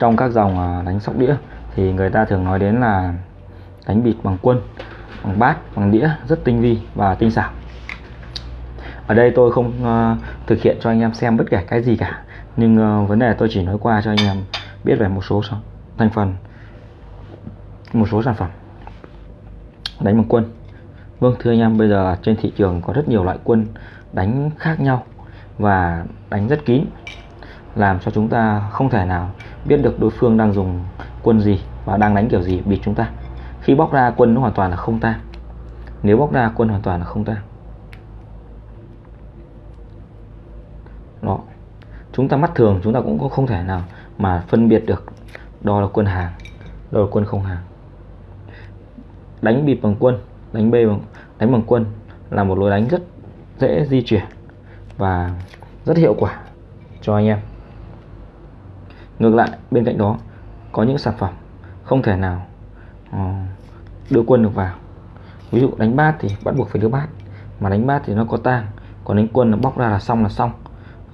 trong các dòng à, đánh sóc đĩa thì người ta thường nói đến là đánh bịt bằng quân bằng bát bằng đĩa rất tinh vi và tinh xảo. Ở đây tôi không uh, thực hiện cho anh em xem bất kể cái gì cả nhưng uh, vấn đề tôi chỉ nói qua cho anh em biết về một số thành phần một số sản phẩm đánh bằng quân. Vâng thưa anh em bây giờ trên thị trường có rất nhiều loại quân đánh khác nhau và đánh rất kín làm cho chúng ta không thể nào biết được đối phương đang dùng quân gì và đang đánh kiểu gì, bịt chúng ta. Khi bóc ra quân nó hoàn toàn là không ta. Nếu bóc ra quân hoàn toàn là không ta. Đó. Chúng ta mắt thường, chúng ta cũng không thể nào mà phân biệt được đó là quân hàng, đó là quân không hàng. Đánh bịp bằng quân, đánh B bằng, đánh bằng quân là một lối đánh rất dễ di chuyển và rất hiệu quả cho anh em ngược lại bên cạnh đó có những sản phẩm không thể nào ờ, đưa quân được vào. Ví dụ đánh bát thì bắt buộc phải đưa bát mà đánh bát thì nó có tang còn đánh quân nó bóc ra là xong là xong.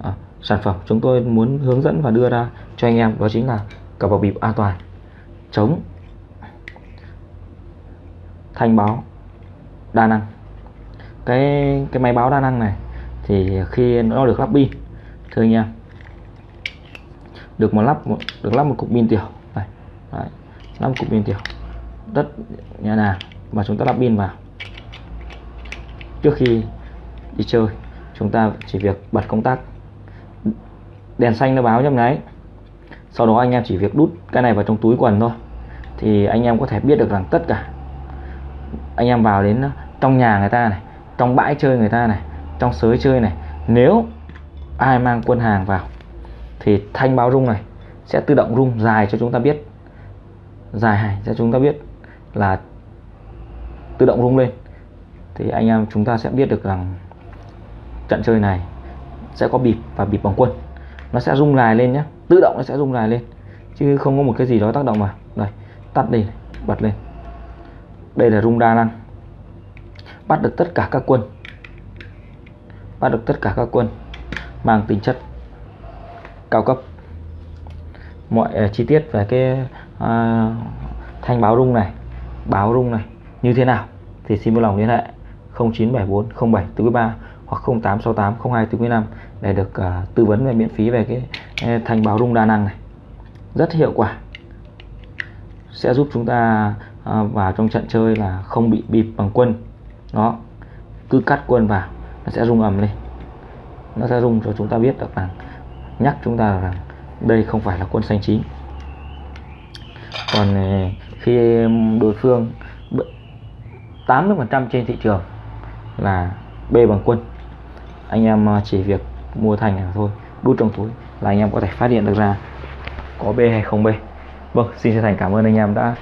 À, sản phẩm chúng tôi muốn hướng dẫn và đưa ra cho anh em đó chính là cặp bảo bịp an toàn chống thanh báo đa năng. Cái cái máy báo đa năng này thì khi nó được lắp pin thưa anh em được một lắp một được lắp một cục pin tiểu. Này Đấy, lắp một cục pin tiểu. Rất nhẹ nhàng và chúng ta lắp pin vào. Trước khi đi chơi chúng ta chỉ việc bật công tắc. Đèn xanh nó báo nhấp nháy sau đó anh em chỉ việc đút cái này vào trong túi quần thôi. Thì anh em có thể biết được rằng tất cả anh em vào đến ờ, trong nhà người ta này trong bãi chơi người ta này trong sới chơi này nếu ai mang quân hàng vào thì thanh báo rung này sẽ tự động rung dài cho chúng ta biết. Dài cho chúng ta biết là tự động rung lên. Thì anh em chúng ta sẽ biết được rằng trận chơi này sẽ có bịp và bịp bằng quân. Nó sẽ rung dài lên nhé tự động nó sẽ rung dài lên. Chứ không có một cái gì đó tác động vào đây, tắt đi, bật lên. Đây là rung đa năng. Bắt được tất cả các quân. Bắt được tất cả các quân mang tính chất cao cấp. Mọi uh, chi tiết về cái uh, thanh báo rung này báo rung này như thế nào thì xin vui lòng liên hệ 0974 07 43 hoặc 0868 02 45 để được uh, tư vấn về miễn phí về cái uh, thanh báo rung đa năng này. Rất hiệu quả. Sẽ giúp chúng ta uh, vào trong trận chơi là không bị bịp bằng quân. Nó cứ cắt quân vào nó sẽ rung ầm lên. Nó sẽ rung cho chúng ta biết được rằng nhắc chúng ta rằng đây không phải là quân xanh chín. Còn ờ, khi đối phương 80% trên thị trường là B bằng quân. Anh em ờ, chỉ việc mua thành là thôi, đút trong túi là anh em có thể phát hiện được ra có B hay không B. Vâng xin chân thành cảm ơn anh em đã